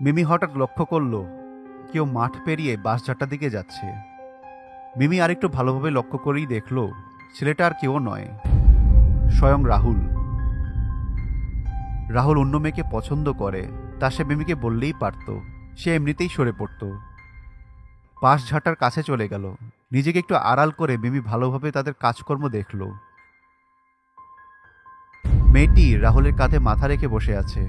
মিমি হঠাৎ লক্ষ্য করল, কেউ মাঠ পেরিয়ে বাঁশঝাটটার দিকে যাচ্ছে। মিমি আরেকটু ভালোভাবে লক্ষ্য করেই দেখল, ছেলেটা আর কেউ নয়, স্বয়ং রাহুল। রাহুল অন্য মেয়েকে পছন্দ করে, তা সে মিমিকে বললেই পারত, সে এমনিতেই সরে পড়ত। পাশ ঝাঁটার কাছে চলে গেল, নিজেকে একটু আড়াল করে মিমি ভালোভাবে তাদের কাজকর্ম দেখল। মেয়েটি রাহুলের কাঁধে মাথা রেখে বসে আছে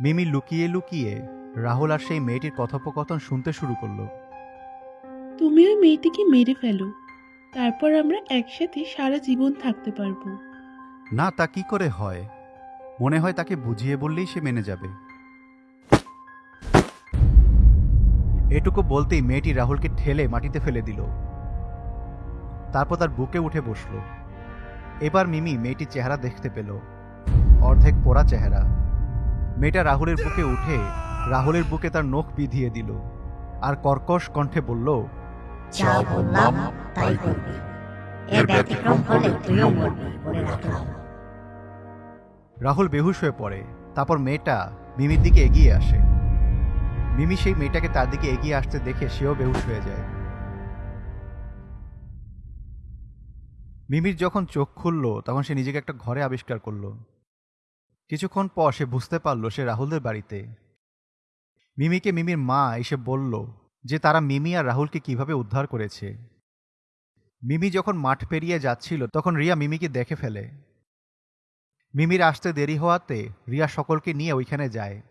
মিমি লুকিয়ে লুকিয়ে রাহুল আর সেই মেয়েটির কথোপকথন শুনতে শুরু করল। তুমি ওই মেয়েটিকে মেরে ফেলো। তারপর আমরা একসাথে সারা জীবন থাকতে পারব। না তা কি করে হয়? মনে হয় তাকে বুঝিয়ে বললেই সে মেনে যাবে। এটুকু বলতেই মেয়েটি রাহুলকে ঠেলে মাটিতে ফেলে দিল। তারপর তার বুকে উঠে বসল। এবার মিমি মেয়েটির চেহারা দেখতে পেল। অর্ধেক পোড়া চেহারা। মেয়েটা রাহুলের বুকে উঠে রাহুলের বুকে তার নখ বিধিয়ে দিল। আর কর্কশ কণ্ঠে বলল যা বললাম তাই করবি। এর ব্যতিক্রম হলে তুইও মরবি বলে রাখলাম। রাহুল বেহুশ হয়ে পড়ে। তারপর মেয়েটা মিমির দিকে এগিয়ে আসে। মিমি সেই মেয়েটাকে তার দিকে এগিয়ে আসতে দেখে সেও বেহুশ হয়ে যায়। মিমির যখন চোখ খুলল তখন সে নিজেকে একটা ঘরে আবিষ্কার করল। কিছুক্ষণ পর সে বুঝতে পারল সে রাহুলদের বাড়িতে। মিমিকে মিমির মা এসে বলল যে তারা মিমি আর রাহুলকে কীভাবে উদ্ধার করেছে। মিমি যখন মাঠ পেরিয়ে যাচ্ছিল তখন রিয়া মিমিকে দেখে ফেলে। মিমির আসতে দেরি হওয়াতে রিয়া সকলকে নিয়ে ওইখানে যায়।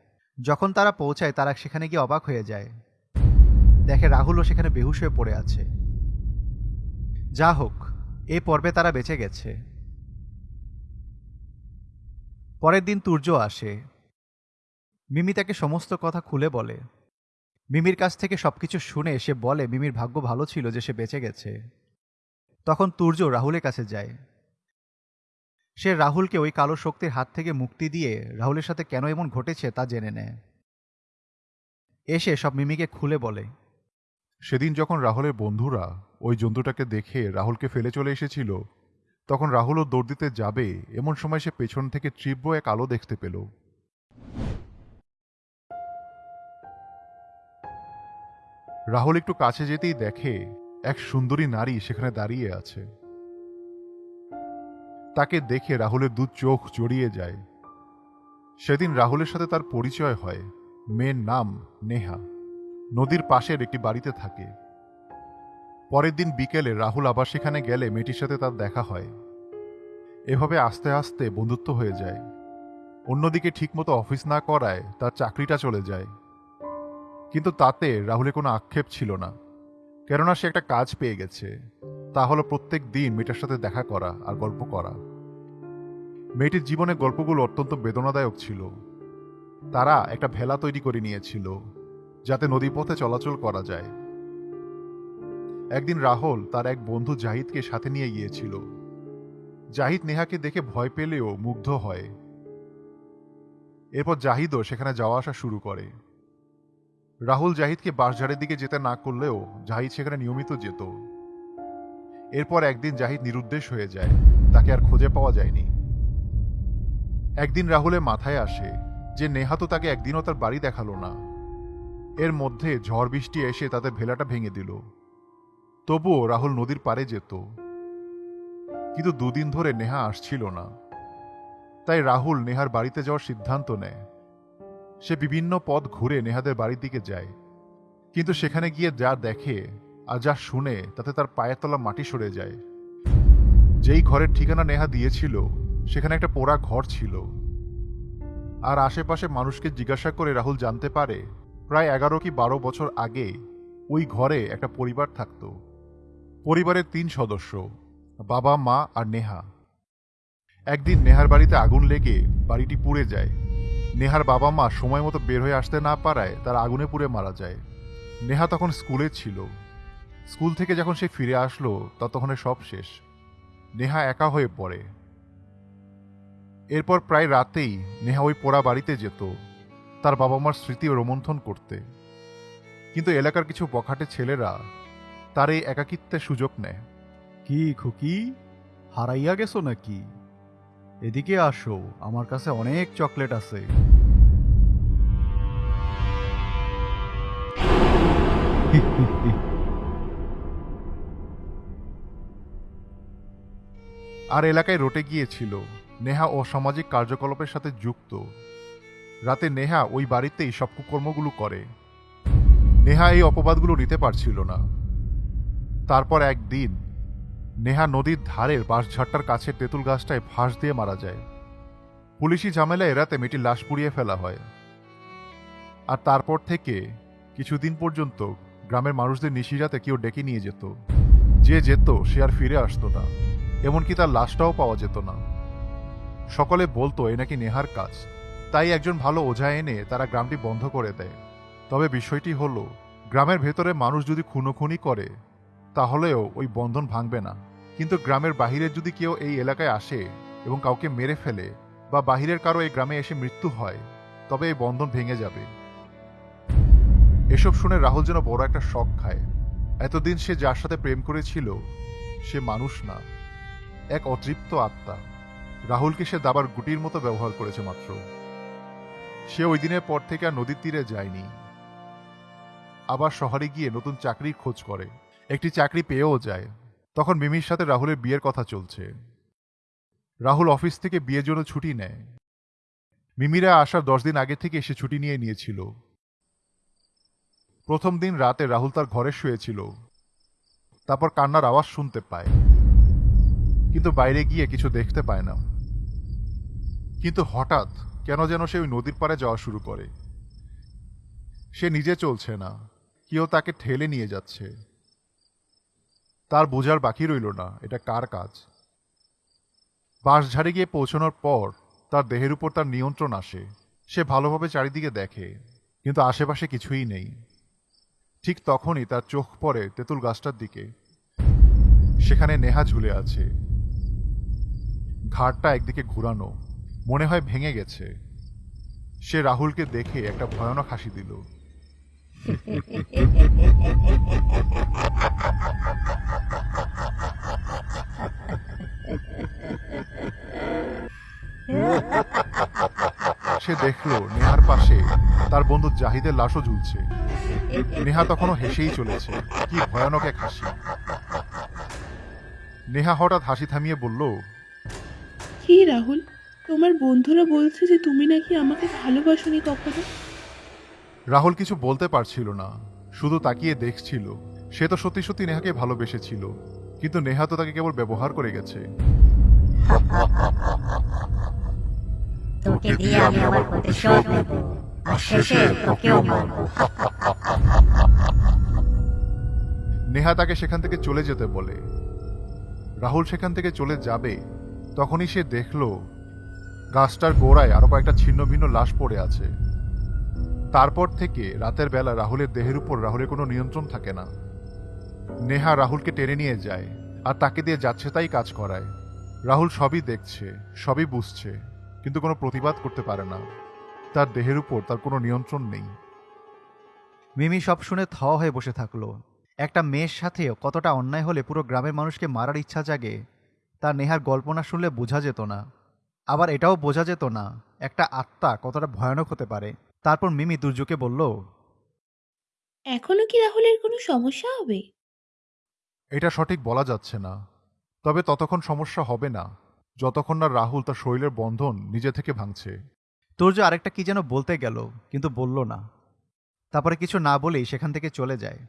যখন তারা পৌঁছায় তারা সেখানে গিয়ে অবাক হয়ে যায়। দেখে রাহুলও সেখানে বেহুশ হয়ে পড়ে আছে। যা হোক এ পর্বে তারা বেঁচে গেছে। পরের দিন তুর্য আসে। মিমি তাকে সমস্ত কথা খুলে বলে। মিমির কাছ থেকে সবকিছু শুনে সে বলে, মিমির ভাগ্য ভালো ছিল যে সে বেঁচে গেছে। তখন তুর্য রাহুলের কাছে যায়। সে রাহুলকে ওই কালো শক্তির হাত থেকে মুক্তি দিয়ে রাহুলের সাথে কেন এমন ঘটেছে তা জেনে নেয়। এসে সব মিমিকে খুলে বলে, সেদিন যখন রাহুলের বন্ধুরা ওই জন্তুটাকে দেখে রাহুলকে ফেলে চলে এসেছিল তখন রাহুলও দৌড় দিতে যাবে, এমন সময় সে পেছন থেকে তীব্র এক আলো দেখতে পেল। রাহুল একটু কাছে যেতেই দেখে এক সুন্দরী নারী সেখানে দাঁড়িয়ে আছে। তাকে দেখে রাহুলের দু চোখ জড়িয়ে যায়। সেদিন রাহুলের সাথে তার পরিচয় হয়। মেয়ের নাম নেহা। নদীর পাশের একটি বাড়িতে থাকে। পরের দিন বিকেলে রাহুল আবার সেখানে গেলে মেয়েটির সাথে তার দেখা হয়। এভাবে আস্তে আস্তে বন্ধুত্ব হয়ে যায়। অন্যদিকে ঠিকমতো অফিস না করায় তার চাকরিটা চলে যায়। কিন্তু তাতে রাহুলের কোনো আক্ষেপ ছিল না। কেননা সে একটা কাজ পেয়ে গেছে। তা হলো প্রত্যেক দিন মেয়েটার সাথে দেখা করা আর গল্প করা। মেয়েটির জীবনে গল্পগুলো অত্যন্ত বেদনাদায়ক ছিল। তারা একটা ভেলা তৈরি করে নিয়েছিল, যাতে নদীপথে চলাচল করা যায়। একদিন রাহুল তার এক বন্ধু জাহিদকে সাথে নিয়ে গিয়েছিল। জাহিদ নেহাকে দেখে ভয় পেলেও মুগ্ধ হয়। এরপর জাহিদও সেখানে যাওয়া আসা শুরু করে। রাহুল জাহিদকে বাঁশঝাড়ের দিকে যেতে না করলেও জাহিদ সেখানে নিয়মিত যেত। এরপর একদিন জাহিদ নিরুদ্দেশ হয়ে যায়, তাকে আর খুঁজে পাওয়া যায়নি। একদিন রাহুলের মাথায় আসে যে নেহা তো তাকে একদিনও তার বাড়ি দেখাল না। এর মধ্যে ঝড় বৃষ্টি এসে তাদের ভেলাটা ভেঙে দিল। তবুও রাহুল নদীর পাড়ে যেত। কিন্তু দুদিন ধরে নেহা আসছিল না। তাই রাহুল নেহার বাড়িতে যাওয়ার সিদ্ধান্ত নেয়। সে বিভিন্ন পথ ঘুরে নেহাদের বাড়ির দিকে যায়। কিন্তু সেখানে গিয়ে যা দেখে আর যা শুনে তাতে তার পায়ের তলা মাটি সরে যায়। যেই ঘরের ঠিকানা নেহা দিয়েছিল, সেখানে একটা পোড়া ঘর ছিল। আর আশেপাশে মানুষকে জিজ্ঞাসা করে রাহুল জানতে পারে, প্রায় এগারো কি বারো বছর আগে ওই ঘরে একটা পরিবার থাকত। পরিবারের তিন সদস্য, বাবা, মা আর নেহা। একদিন নেহার বাড়িতে আগুন লেগে বাড়িটি পুড়ে যায়। নেহার বাবা, মা সময় মতো বের হয়ে আসতে না পারায় তার আগুনে পুড়ে মারা যায়। নেহা তখন স্কুলে ছিল। স্কুল থেকে যখন সে ফিরে আসলো ততক্ষণে সব শেষ। নেহা একা হয়ে পড়ে। এরপর প্রায় রাতেই নেহা ওই পোড়া বাড়িতে যেত, তার বাবা মার স্মৃতি রোমন্থন করতে। কিন্তু এলাকার কিছু বখাটে ছেলেরা তার এই একাকিত্বের সুযোগ নেয়। কি খুকি? হারাইয়া গেছো নাকি? এদিকে আসো আমার কাছে অনেক চকলেট আছে। আর এলাকায় রটে গিয়েছিল। নেহা অসামাজিক কার্যকলাপের সাথে যুক্ত। রাতে নেহা ওই বাড়িতেই সব কুকর্মগুলো করে। নেহা এই অপবাদগুলো নিতে পারছিল না। তারপর একদিন নেহা নদীর ধারের বাঁশঝাড়টার কাছে তেঁতুল গাছটায় ফাঁস দিয়ে মারা যায়। পুলিশি ঝামেলা এড়াতে মেয়েটির লাশ পুড়িয়ে ফেলা হয়। আর তারপর থেকে কিছুদিন পর্যন্ত গ্রামের মানুষদের নিশিরাতে কেউ ডেকে নিয়ে যেত। যে যেত, সে আর ফিরে আসতো না। এমনকি তার লাশটাও পাওয়া যেত না। সকলে বলতো, এ নাকি নেহার কাজ। তাই একজন ভালো ওঝা এনে তারা গ্রামটি বন্ধ করে দেয়। তবে বিষয়টি হলো, গ্রামের ভেতরে মানুষ যদি খুনোখুনি করে তাহলেও ওই বন্ধন ভাঙবে না। কিন্তু গ্রামের বাহিরে যদি কেউ এই এলাকায় আসে এবং কাউকে মেরে ফেলে বা বাহিরের কারও এই গ্রামে এসে মৃত্যু হয়, তবে এই বন্ধন ভেঙে যাবে। এসব শুনে রাহুল যেন বড় একটা শখ খায়। এতদিন সে যার সাথে প্রেম করেছিল, সে মানুষ না, এক অতৃপ্ত আত্মা। রাহুলকে সে দাবার গুটির মতো ব্যবহার করেছে মাত্র। সে ওই দিনের পর থেকে আর নদীর তীরে যায়নি। আবার শহরে গিয়ে নতুন চাকরির খোঁজ করে। একটি চাকরি পেয়েও যায়। তখন মিমির সাথে রাহুলের বিয়ের কথা চলছে। রাহুল অফিস থেকে বিয়ের জন্য ছুটি নেয়। মিমিরা আসার দশ দিন আগে থেকে সে ছুটি নিয়ে নিয়েছিল। প্রথম দিন রাতে রাহুল তার ঘরে শুয়েছিল। তারপর কান্নার আওয়াজ শুনতে পায়। কিন্তু বাইরে গিয়ে কিছু দেখতে পায় না। কিন্তু হঠাৎ কেন যেন সে ওই নদীর পাড়ে যাওয়া শুরু করে। সে নিজে চলছে না। কেউ তাকে ঠেলে নিয়ে যাচ্ছে। তার বোঝার বাকি রইল না, এটা কার কাজ? বাঁশঝাড়ে গিয়ে পৌঁছানোর পর তার দেহের উপর তার নিয়ন্ত্রণ আসে। সে ভালোভাবে চারিদিকে দেখে, কিন্তু আশেপাশে কিছুই নেই। ঠিক তখনই তার চোখ পড়ে তেঁতুল গাছটার দিকে। সেখানে নেহা ঝুলে আছে। ঘাটটা একদিকে ঘুরানো, মনে হয় ভেঙে গেছে। সে রাহুলকে দেখে একটা ভয়ানক হাসি দিল। সে দেখল নেহার পাশে তার বন্ধু জাহিদের লাশও ঝুলছে। নেহা তখনও হেসেই চলেছে। কি ভয়ানক এক হাসি। নেহা হঠাৎ হাসি থামিয়ে বলল কি রাহুল তোমার বন্ধুরা বলছে যে তুমি নাকি আমাকে ভালোবাসনি কখনো? রাহুল কিছু বলতে পারছিল না শুধু তাকিয়ে দেখছিল। সে তো সত্যি সত্যি নেহাকে ভালোবেসেছিল কিন্তু নেহা তো তাকে কেবল ব্যবহার করে গেছে। তোকে নেহা তাকে সেখান থেকে চলে যেতে বলে রাহুল সেখান থেকে চলে যাবে তখনই সে দেখল গাছটার গোড়ায় আরও কয়েকটা ছিন্ন ভিন্ন লাশ পড়ে আছে তারপর থেকে রাতের বেলা রাহুলের দেহের উপর রাহুলের কোনো নিয়ন্ত্রণ থাকে না নেহা রাহুলকে টেনে নিয়ে যায় আর তাকে দিয়ে যাচ্ছে তাই কাজ করায় রাহুল সবই দেখছে সবই বুঝছে কিন্তু কোনো প্রতিবাদ করতে পারে না। তার দেহের উপর তার কোনো নিয়ন্ত্রণ নেই। মিমি সব শুনে থ হয়ে বসে থাকল। একটা মেয়ের সাথে কতটা অন্যায় হলে পুরো গ্রামের মানুষকে মারার ইচ্ছা জাগে তা নেহার গল্প না শুনলে বোঝা যেত না। আবার এটাও বোঝা যেত না একটা আত্মা কতটা ভয়ানক হতে পারে। তারপর মিমি দুর্যোগে বলল এখনও কি রাহুলের কোনো সমস্যা হবে? এটা সঠিক বলা যাচ্ছে না তবে ততক্ষণ সমস্যা হবে না। যতক্ষণ না রাহুল তার শরীরের বন্ধন নিজে থেকে ভাঙছে। তোর যে আরেকটা কি যেন বলতে গেল, কিন্তু বলল না। তারপরে কিছু না বলেই সেখান থেকে চলে যায়।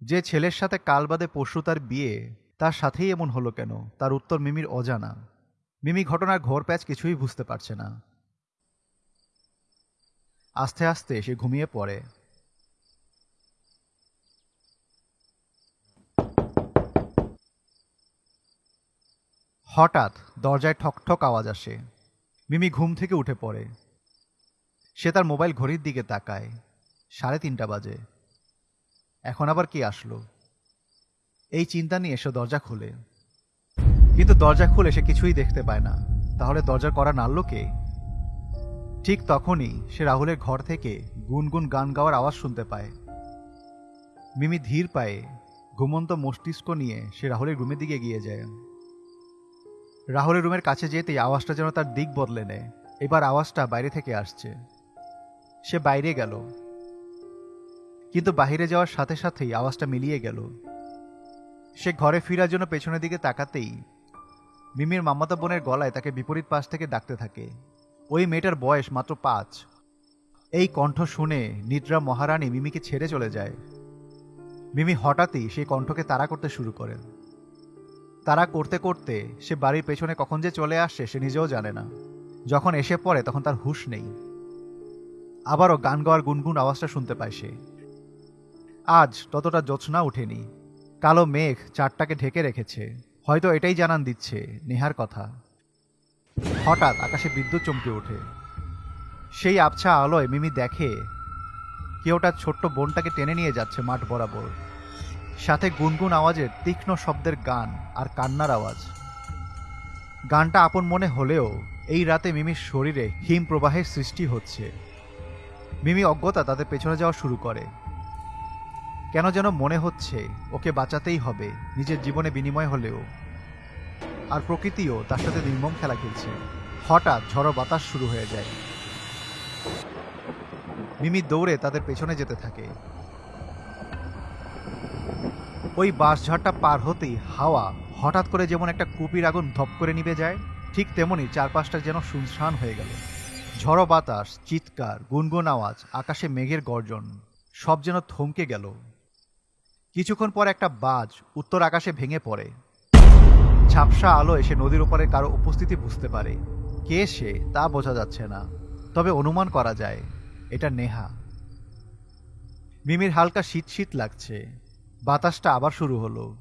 যে ছেলের সাথে কাল বাদে পরশু তার বিয়ে, তার সাথেই এমন হলো কেন? তার উত্তর মিমির অজানা। মিমি ঘটনার ঘোর প্যাচ কিছুই বুঝতে পারছে না। আস্তে আস্তে সে ঘুমিয়ে পড়ে। হঠাৎ দরজায় ঠকঠক আওয়াজ আসে। মিমি ঘুম থেকে উঠে পড়ে। সে তার মোবাইল ঘড়ির দিকে তাকায়। সাড়ে তিনটা বাজে। এখন আবার কি আসলো? এই চিন্তা নিয়ে সে দরজা খুলে। কিন্তু দরজা খুলে সে কিছুই দেখতে পায় না। তাহলে দরজার করা নাড়ল কে? ঠিক তখনই সে রাহুলের ঘর থেকে গুনগুন গান গাওয়ার আওয়াজ শুনতে পায়। মিমি ধীর পায়ে ঘুমন্ত মস্তিষ্ক নিয়ে সে রাহুলের রুমের দিকে গিয়ে যায়। রাহুলের রুমের কাছে যেতেই আওয়াজটা যেন তার দিক বদলে নেয়। এবার আওয়াজটা বাইরে থেকে আসছে। সে বাইরে গেল। কিন্তু বাইরে যাওয়ার সাথে সাথেই আওয়াজটা মিলিয়ে গেল। সে ঘরে ফিরার জন্য পেছনের দিকে তাকাতেই মিমির মামাতা বোনের গলায় তাকে বিপরীত পাশ থেকে ডাকতে থাকে। ওই মেয়েটার বয়স মাত্র পাঁচ। এই কণ্ঠ শুনে নিদ্রা মহারানী মিমিকে ছেড়ে চলে যায়। মিমি হঠাৎই সেই কণ্ঠকে তাড়া করতে শুরু করে। তাড়া করতে করতে সে বাড়ির পেছনে কখন যে চলে আসে সে নিজেও জানে না। যখন এসে পড়ে তখন তার হুঁশ নেই। আবারও গান গাওয়ার গুনগুন আওয়াজটা শুনতে পায় সে। আজ ততটা জোৎস্না ওঠেনি কালো মেঘ চারটাকে ঢেকে রেখেছে। হয়তো এটাই জানান দিচ্ছে নেহার কথা। হঠাৎ আকাশে বিদ্যুৎ চমকে ওঠে। সেই আবছা আলোয় মিমি দেখে কেউটা ছোট্ট বোনটাকে টেনে নিয়ে যাচ্ছে মাঠ বরাবর। সাথে গুনগুন আওয়াজের তীক্ষ্ণ শব্দের গান আর কান্নার আওয়াজ। গানটা আপন মনে হলেও এই রাতে মিমির শরীরে হিম প্রবাহের সৃষ্টি হচ্ছে। মিমি অজ্ঞতা তাদের পেছনে যাওয়া শুরু করে। কেন যেন মনে হচ্ছে ওকে বাঁচাতেই হবে, নিজের জীবনে বিনিময় হলেও। আর প্রকৃতিও তার সাথে নির্মম খেলা খেলছে। হঠাৎ ঝড়ো বাতাস শুরু হয়ে যায়। মিমি দৌড়ে তাদের পেছনে যেতে থাকে। ওই বাঁশঝাড়টা পার হতেই হাওয়া হঠাৎ করে যেমন একটা কুপির আগুন ধপ করে নিভে যায়, ঠিক তেমনি চারপাশটা যেন শুনশান হয়ে গেল। ঝড়ো বাতাস, চিৎকার, গুনগুন আওয়াজ, আকাশে মেঘের গর্জন, সব যেন থমকে গেল। কিছুক্ষণ পর একটা বাজ উত্তর আকাশে ভেঙে পড়ে। ঝাপসা আলো এসে নদীর ওপারে কারও উপস্থিতি বুঝতে পারে। কে সে তা বোঝা যাচ্ছে না। তবে অনুমান করা যায়, এটা নেহা। মিমির হালকা শীত শীত লাগছে। বাতাসটা আবার শুরু হলো।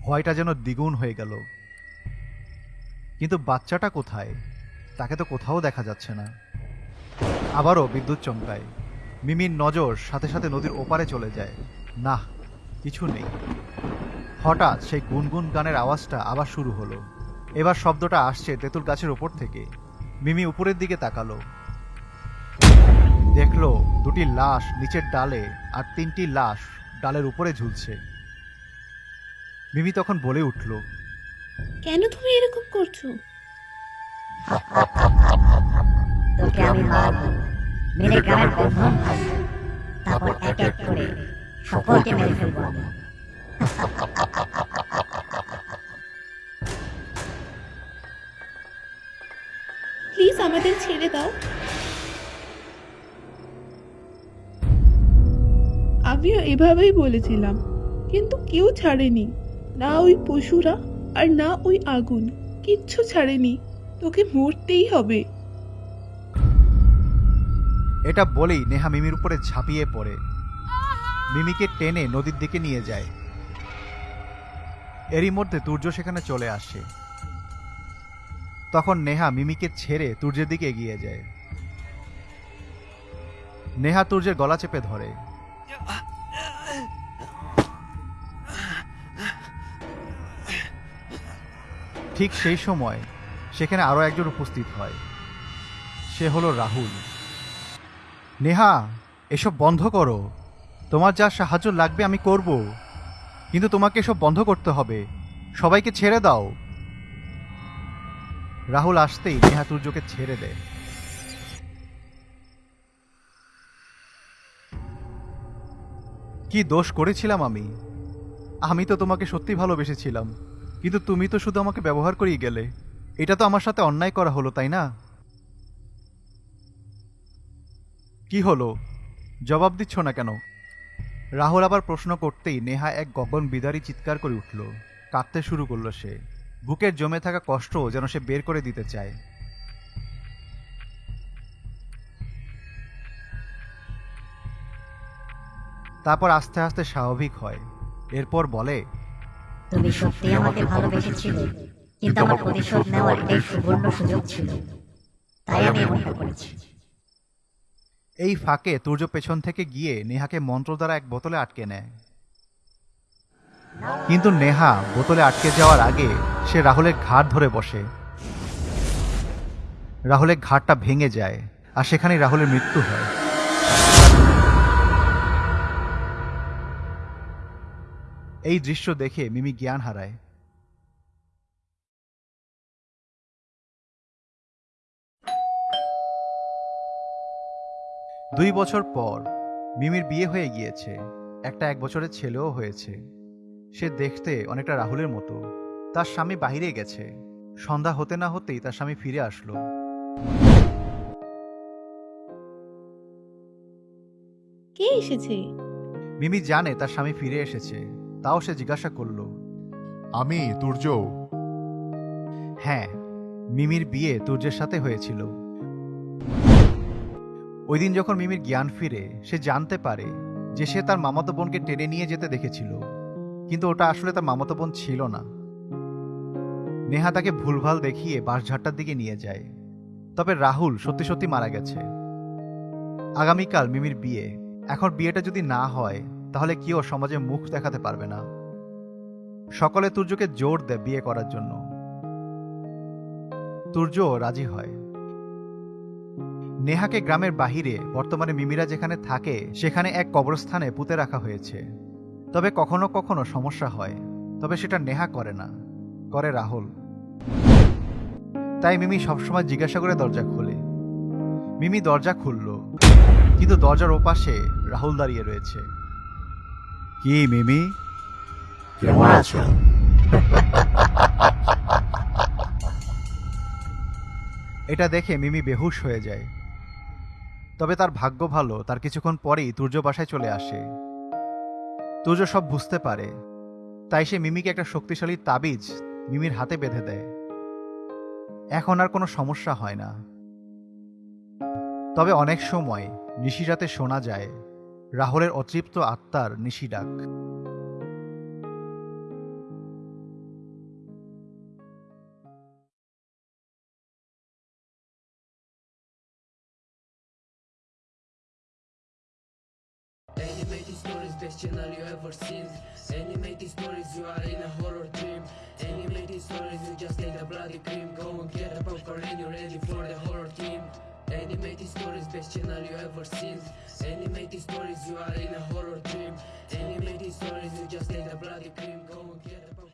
ভয়টা যেন দ্বিগুণ হয়ে গেল। কিন্তু বাচ্চাটা কোথায়? তাকে তো কোথাও দেখা যাচ্ছে না। আবারও বিদ্যুৎ চমকায়। মিমির নজর সাথে সাথে নদীর ওপারে চলে যায়। না কিছু নেই। হঠাৎ সেই গুনগুন গানের আওয়াজটা আবার শুরু হলো। এবার শব্দটা আসছে তেঁতুল গাছের ওপর থেকে। মিমি উপরের দিকে তাকালো। দেখল দুটি লাশ নিচের ডালে আর তিনটি লাশ ডালের উপরে ঝুলছে। মিমি তখন বলে উঠল কেন তুমি এরকম করছ? তোকে আমি মারব মেরে গ্রামের বন্ধন তারপর এক এক করে সকলকে মেরে ফেলব। প্লিজ আমাদের ছেড়ে দাও। আমিও এভাবেই বলেছিলাম, কিন্তু কেউ ছাড়েনি। না ওই পশুরা আর না ওই আগুন, কিচ্ছু ছাড়েনি। তোকে মরতেই হবে। এটা বলেই নেহা মিমির উপরে ঝাঁপিয়ে পড়ে। মিমিকে টেনে নদীর দিকে নিয়ে যায়। এরই মধ্যে তুর্য সেখানে চলে আসে। তখন নেহা মিমিকে ছেড়ে তুর্যের দিকে এগিয়ে যায়। নেহা তুর্যের গলা চেপে ধরে। ঠিক সেই সময় সেখানে আরও একজন উপস্থিত হয়। সে হলো রাহুল। নেহা, এসব বন্ধ করো। তোমার যা সাহায্য লাগবে আমি করব। কিন্তু তোমাকে এসব বন্ধ করতে হবে। সবাইকে ছেড়ে দাও। রাহুল আসতেই নেহা তুর্যকে ছেড়ে দেয়। কি দোষ করেছিলাম আমি? আমি তো তোমাকে সত্যি ভালোবেসেছিলাম। কিন্তু তুমি তো শুধু আমাকে ব্যবহার করেই গেলে। এটা তো আমার সাথে অন্যায় করা হলো, তাই না? কি হলো? জবাব দিচ্ছ না কেন? রাহুল আবার প্রশ্ন করতেই নেহা এক গগন বিদারী চিৎকার করে উঠল। কাঁদতে শুরু করল সে। বুকের জমে থাকা কষ্ট যেন সে বের করে দিতে চায়। তারপর আস্তে আস্তে স্বাভাবিক হয়। এরপর বলে তুমি সত্যি আমাকে ভালোবেসেছিলে কিন্তু আমার প্রতিশোধ নেওয়ার এটাই সুবর্ণ সুযোগ ছিল। তাই আমি এমনটা করেছি। এই ফাঁকে তুর্য পেছন থেকে গিয়ে নেহাকে মন্ত্র দ্বারা এক বোতলে আটকে নেয়। কিন্তু নেহা বোতলে আটকে যাওয়ার আগে সে রাহুলের ঘাট ধরে বসে। রাহুলের ঘাটটা ভেঙে যায় আর সেখানেই রাহুলের মৃত্যু হয়। এই দৃশ্য দেখে মিমি জ্ঞান হারায়। দুই বছর পর মিমির বিয়ে হয়ে গিয়েছে। একটা এক বছরের ছেলেও হয়েছে। সে দেখতে অনেকটা রাহুলের মতো। তার স্বামী বাইরে গেছে। সন্ধ্যা হতে না হতেই তার স্বামী ফিরে আসলো। কে এসেছে? মিমি জানে তার স্বামী ফিরে এসেছে। তাও সে জিজ্ঞাসা করল, আমি তুর্য হ্যাঁ মিমির বিয়ে তুর্যের সাথে হয়েছিল। ওই দিন যখন মিমির জ্ঞান ফিরে, সে জানতে পারে যে সে তার মামাতো বোনকে টেনে নিয়ে যেতে দেখেছিল, কিন্তু ওটা আসলে তার মামাতো বোন ছিল না। নেহা তাকে ভুলভাল দেখিয়ে বাঁশঝাড়টার দিকে নিয়ে যায়। তবে রাহুল সত্যি সত্যি মারা গেছে। আগামীকাল মিমির বিয়ে। এখন বিয়েটা যদি না হয় তাহলে কেউ সমাজে মুখ দেখাতে পারবে না। সকলে তুর্যকে জোর দেয় বিয়ে করার জন্য। তুর্য রাজি হয়। নেহাকে গ্রামের বাহিরে, বর্তমানে মিমিরা যেখানে থাকে, সেখানে এক কবরস্থানে পুঁতে রাখা হয়েছে। তবে কখনো কখনো সমস্যা হয়, তবে সেটা নেহা করে না, করে রাহুল। তাই মিমি সবসময় জিজ্ঞাসা করে দরজা খোলে। মিমি দরজা খুলল, কিন্তু দরজার ওপাশে রাহুল দাঁড়িয়ে রয়েছে। কি মিমি? কেমন আছো? এটা দেখে মিমি বেহুশ হয়ে যায়। তবে তার ভাগ্য ভালো তার কিছুক্ষণ পরেই তুর্য বাসায় চলে আসে। তুর্য সব বুঝতে পারে। তাই সে মিমিকে একটা শক্তিশালী তাবিজ মিমির হাতে বেঁধে দেয়। এখন আর কোনো সমস্যা হয় না। তবে অনেক সময় নিশিরাতে শোনা যায় রাহুলের অতৃপ্ত আত্মার নিশি ডাক Animated stories, best channel you ever seen. Animated stories, you are in a horror dream. Animated stories, you just take the bloody cream. Go and get a popcorn and you're ready for the horror team. Animated stories, best channel you ever seen. Animated stories, you are in a horror dream. Animated stories, you just take the bloody cream. Go and get a.